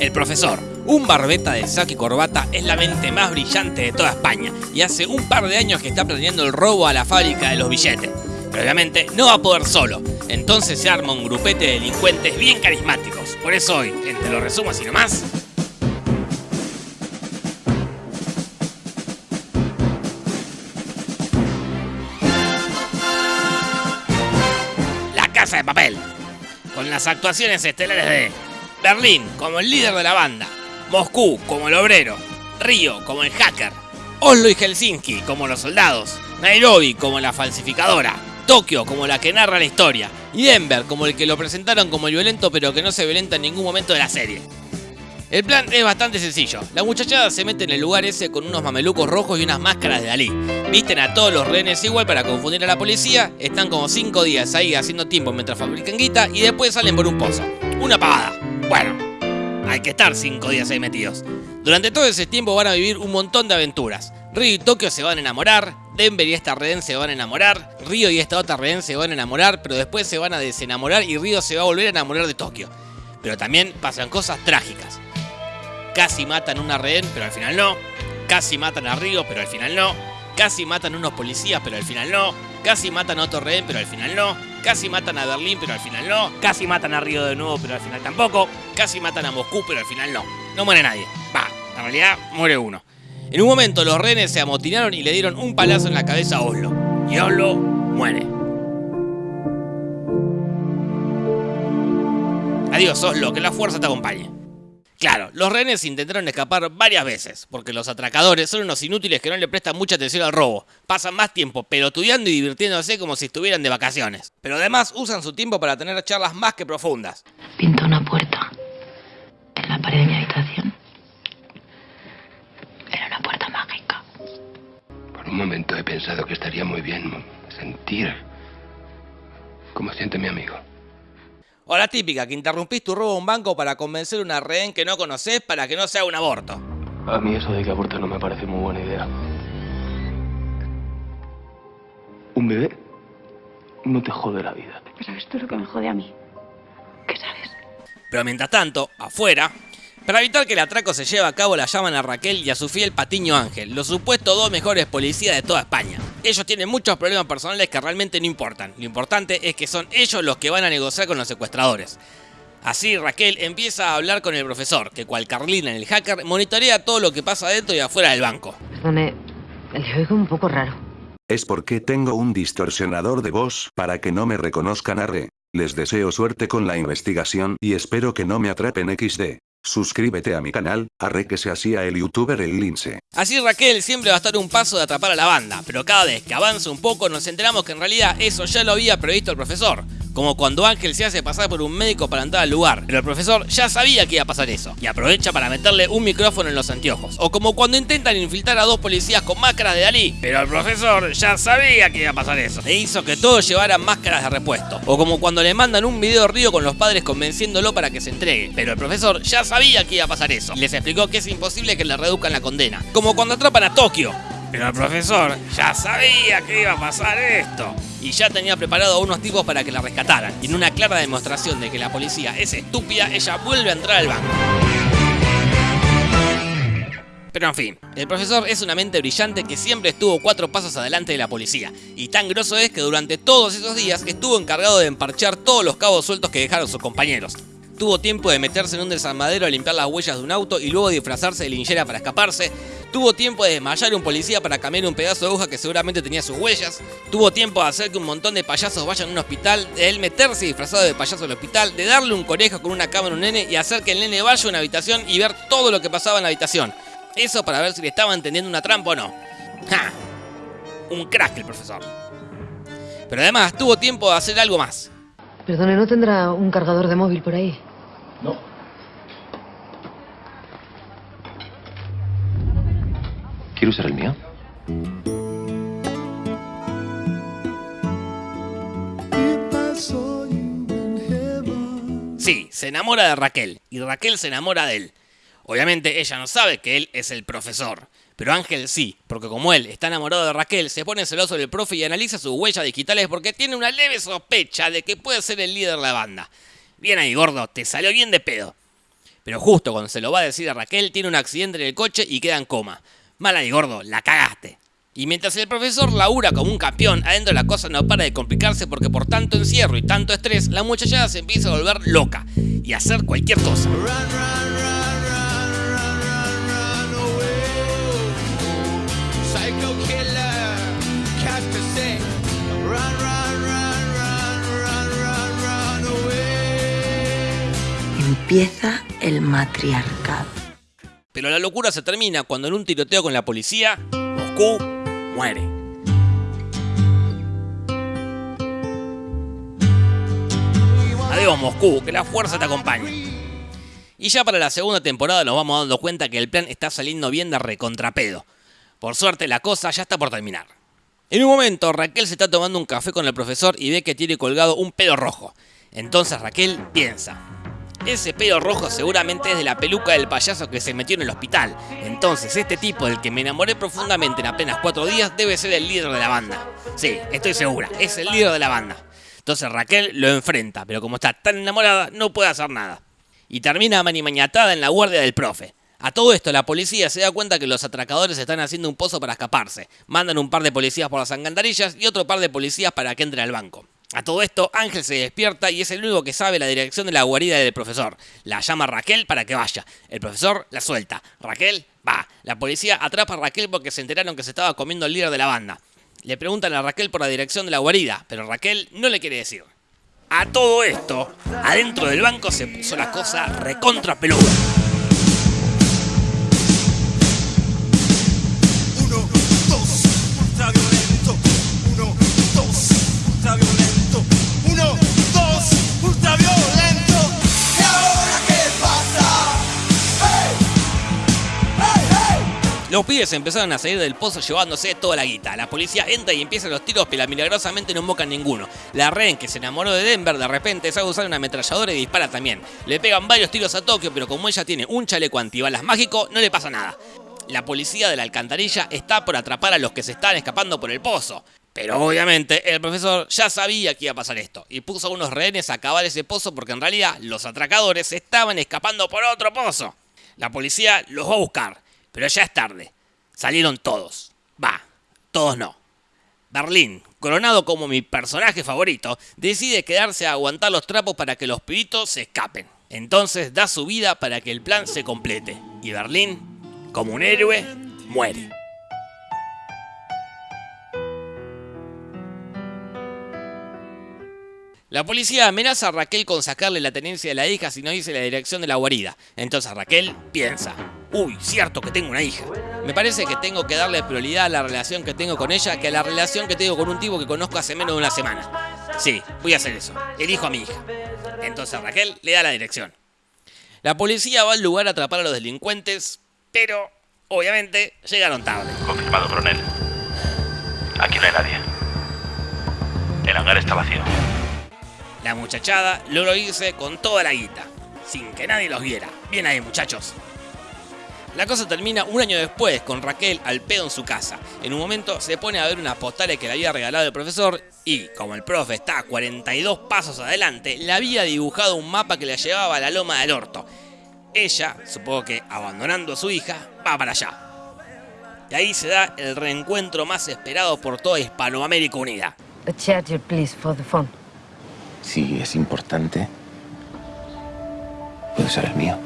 El profesor, un barbeta de saco y corbata, es la mente más brillante de toda España y hace un par de años que está planeando el robo a la fábrica de los billetes. Pero obviamente no va a poder solo, entonces se arma un grupete de delincuentes bien carismáticos. Por eso hoy, entre los resumos y nomás, La Casa de Papel, con las actuaciones estelares de Berlín como el líder de la banda, Moscú como el obrero, Río como el hacker, Oslo y Helsinki como los soldados, Nairobi como la falsificadora, Tokio como la que narra la historia y Denver como el que lo presentaron como el violento pero que no se violenta en ningún momento de la serie. El plan es bastante sencillo. La muchachada se mete en el lugar ese con unos mamelucos rojos y unas máscaras de Dalí. Visten a todos los rehenes igual para confundir a la policía, están como 5 días ahí haciendo tiempo mientras fabrican guita y después salen por un pozo. Una pagada. Bueno, hay que estar 5 días ahí metidos. Durante todo ese tiempo van a vivir un montón de aventuras. Río y Tokio se van a enamorar, Denver y esta rehén se van a enamorar, Río y esta otra rehén se van a enamorar, pero después se van a desenamorar y Río se va a volver a enamorar de Tokio. Pero también pasan cosas trágicas. Casi matan una rehén, pero al final no. Casi matan a Río, pero al final no. Casi matan unos policías, pero al final no. Casi matan a otro rehén, pero al final no. Casi matan a Berlín, pero al final no. Casi matan a Río de nuevo, pero al final tampoco. Casi matan a Moscú, pero al final no. No muere nadie. Va, en realidad muere uno. En un momento los rehenes se amotinaron y le dieron un palazo en la cabeza a Oslo. Y Oslo muere. Adiós Oslo, que la fuerza te acompañe. Claro, los rehenes intentaron escapar varias veces, porque los atracadores son unos inútiles que no le prestan mucha atención al robo. Pasan más tiempo pelotudeando y divirtiéndose como si estuvieran de vacaciones. Pero además usan su tiempo para tener charlas más que profundas. Pinto una puerta en la pared de mi habitación. Era una puerta mágica. Por un momento he pensado que estaría muy bien sentir como siente mi amigo. O la típica, que interrumpís tu robo a un banco para convencer a una rehén que no conoces para que no sea un aborto. A mí eso de que aborte no me parece muy buena idea. Un bebé no te jode la vida. Pero sabes tú lo que me jode a mí. ¿Qué sabes? Pero mientras tanto, afuera, para evitar que el atraco se lleve a cabo la llaman a Raquel y a su fiel Patiño Ángel, los supuestos dos mejores policías de toda España. Ellos tienen muchos problemas personales que realmente no importan, lo importante es que son ellos los que van a negociar con los secuestradores. Así Raquel empieza a hablar con el profesor, que cual Carlina en el hacker monitorea todo lo que pasa dentro y afuera del banco. Perdone, le oigo un poco raro. Es porque tengo un distorsionador de voz para que no me reconozcan a re. Les deseo suerte con la investigación y espero que no me atrapen XD. Suscríbete a mi canal, arre que se hacía el youtuber el lince. Así Raquel siempre va a estar un paso de atrapar a la banda, pero cada vez que avanza un poco nos enteramos que en realidad eso ya lo había previsto el profesor. Como cuando Ángel se hace pasar por un médico para entrar al lugar, pero el profesor ya sabía que iba a pasar eso, y aprovecha para meterle un micrófono en los anteojos. O como cuando intentan infiltrar a dos policías con máscaras de Dalí, pero el profesor ya sabía que iba a pasar eso, e hizo que todos llevaran máscaras de repuesto. O como cuando le mandan un video de Río con los padres convenciéndolo para que se entregue, pero el profesor ya sabía que iba a pasar eso, y les explicó que es imposible que le reduzcan la condena. Como cuando atrapan a Tokio, pero el profesor ya sabía que iba a pasar esto. Y ya tenía preparado a unos tipos para que la rescataran. Y en una clara demostración de que la policía es estúpida, ella vuelve a entrar al banco. Pero en fin, el profesor es una mente brillante que siempre estuvo cuatro pasos adelante de la policía. Y tan grosso es que durante todos esos días estuvo encargado de emparchar todos los cabos sueltos que dejaron sus compañeros. Tuvo tiempo de meterse en un desarmadero a limpiar las huellas de un auto y luego disfrazarse de linchera para escaparse. Tuvo tiempo de desmayar a un policía para cambiar un pedazo de hoja que seguramente tenía sus huellas. Tuvo tiempo de hacer que un montón de payasos vayan a un hospital, de él meterse disfrazado de payaso al hospital, de darle un conejo con una cámara a un nene y hacer que el nene vaya a una habitación y ver todo lo que pasaba en la habitación. Eso para ver si le estaba entendiendo una trampa o no. ¡Ja! Un crack el profesor. Pero además tuvo tiempo de hacer algo más. Perdone, ¿no tendrá un cargador de móvil por ahí? No. ¿Quiere usar el mío? Sí, se enamora de Raquel y Raquel se enamora de él. Obviamente ella no sabe que él es el profesor, pero Ángel sí, porque como él está enamorado de Raquel, se pone celoso del profe y analiza sus huellas digitales porque tiene una leve sospecha de que puede ser el líder de la banda. Bien ahí, gordo, te salió bien de pedo. Pero justo cuando se lo va a decir a Raquel, tiene un accidente en el coche y queda en coma. Mala y gordo, la cagaste. Y mientras el profesor labura como un campeón, adentro la cosa no para de complicarse porque por tanto encierro y tanto estrés, la muchachada se empieza a volver loca y a hacer cualquier cosa. Empieza el matriarcado. Pero la locura se termina cuando en un tiroteo con la policía, Moscú muere. Adiós Moscú, que la fuerza te acompañe. Y ya para la segunda temporada nos vamos dando cuenta que el plan está saliendo bien de recontrapedo. Por suerte la cosa ya está por terminar. En un momento Raquel se está tomando un café con el profesor y ve que tiene colgado un pedo rojo. Entonces Raquel piensa, ese pedo rojo seguramente es de la peluca del payaso que se metió en el hospital. Entonces, este tipo del que me enamoré profundamente en apenas cuatro días debe ser el líder de la banda. Sí, estoy segura, es el líder de la banda. Entonces Raquel lo enfrenta, pero como está tan enamorada, no puede hacer nada. Y termina manimañatada en la guardia del profe. A todo esto, la policía se da cuenta que los atracadores están haciendo un pozo para escaparse. Mandan un par de policías por las engandarillas y otro par de policías para que entre al banco. A todo esto, Ángel se despierta y es el único que sabe la dirección de la guarida del profesor. La llama Raquel para que vaya. El profesor la suelta. Raquel va. La policía atrapa a Raquel porque se enteraron que se estaba comiendo el líder de la banda. Le preguntan a Raquel por la dirección de la guarida, pero Raquel no le quiere decir. A todo esto, adentro del banco se puso la cosa recontra peluda. Los pibes empezaron a salir del pozo llevándose toda la guita. La policía entra y empieza los tiros, pero milagrosamente no invocan ninguno. La Ren, que se enamoró de Denver, de repente sabe usar una ametralladora y dispara también. Le pegan varios tiros a Tokio, pero como ella tiene un chaleco antibalas mágico, no le pasa nada. La policía de la alcantarilla está por atrapar a los que se están escapando por el pozo. Pero obviamente el profesor ya sabía que iba a pasar esto y puso a unos rehenes a cavar ese pozo porque en realidad los atracadores estaban escapando por otro pozo. La policía los va a buscar, pero ya es tarde. Salieron todos. Va, todos no. Berlín, coronado como mi personaje favorito, decide quedarse a aguantar los trapos para que los pibitos se escapen. Entonces da su vida para que el plan se complete. Y Berlín, como un héroe, muere. La policía amenaza a Raquel con sacarle la tenencia de la hija si no dice la dirección de la guarida. Entonces Raquel piensa, uy, cierto que tengo una hija. Me parece que tengo que darle prioridad a la relación que tengo con ella que a la relación que tengo con un tipo que conozco hace menos de una semana. Sí, voy a hacer eso. Elijo a mi hija. Entonces Raquel le da la dirección. La policía va al lugar a atrapar a los delincuentes, pero obviamente llegaron tarde. Confirmado, coronel. Aquí no hay nadie. El hangar está vacío. La muchachada logró irse con toda la guita, sin que nadie los viera. Bien ahí, muchachos. La cosa termina un año después, con Raquel al pedo en su casa. En un momento se pone a ver unas postales que le había regalado el profesor y, como el profe está a 42 pasos adelante, le había dibujado un mapa que le llevaba a la loma del orto. Ella, supongo que abandonando a su hija, va para allá. Y ahí se da el reencuentro más esperado por toda Hispanoamérica Unida. Si es importante, puede ser el mío.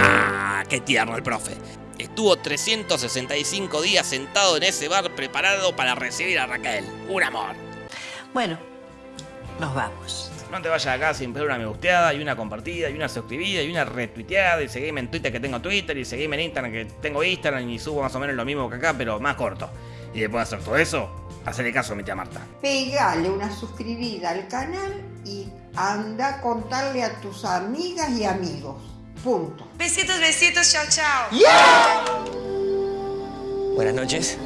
¡Ah! ¡Qué tierno el profe! Estuvo 365 días sentado en ese bar preparado para recibir a Raquel. Un amor. Bueno, nos vamos. No te vayas acá sin pedir una me gusteada y una compartida y una suscribida y una retuiteada y seguime en Twitter que tengo Twitter y seguime en Instagram que tengo Instagram y subo más o menos lo mismo que acá pero más corto. Y después de hacer todo eso, hacerle caso a mi tía Marta. Pegale una suscribida al canal y anda a contarle a tus amigas y amigos. Punto. Besitos, besitos, chao, chao. Buenas noches.